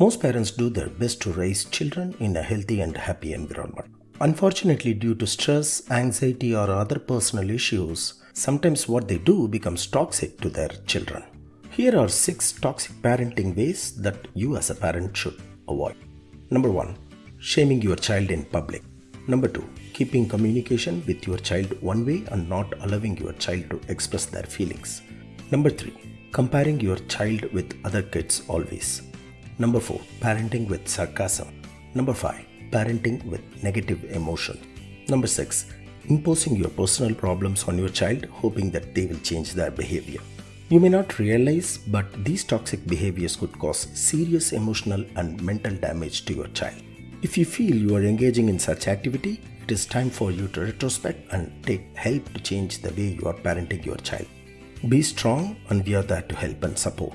Most parents do their best to raise children in a healthy and happy environment. Unfortunately, due to stress, anxiety, or other personal issues, sometimes what they do becomes toxic to their children. Here are six toxic parenting ways that you as a parent should avoid. Number one, shaming your child in public. Number two, keeping communication with your child one way and not allowing your child to express their feelings. Number three, comparing your child with other kids always. Number four, parenting with sarcasm. Number five, parenting with negative emotion. Number six, imposing your personal problems on your child, hoping that they will change their behavior. You may not realize, but these toxic behaviors could cause serious emotional and mental damage to your child. If you feel you are engaging in such activity, it is time for you to retrospect and take help to change the way you are parenting your child. Be strong, and we are there to help and support.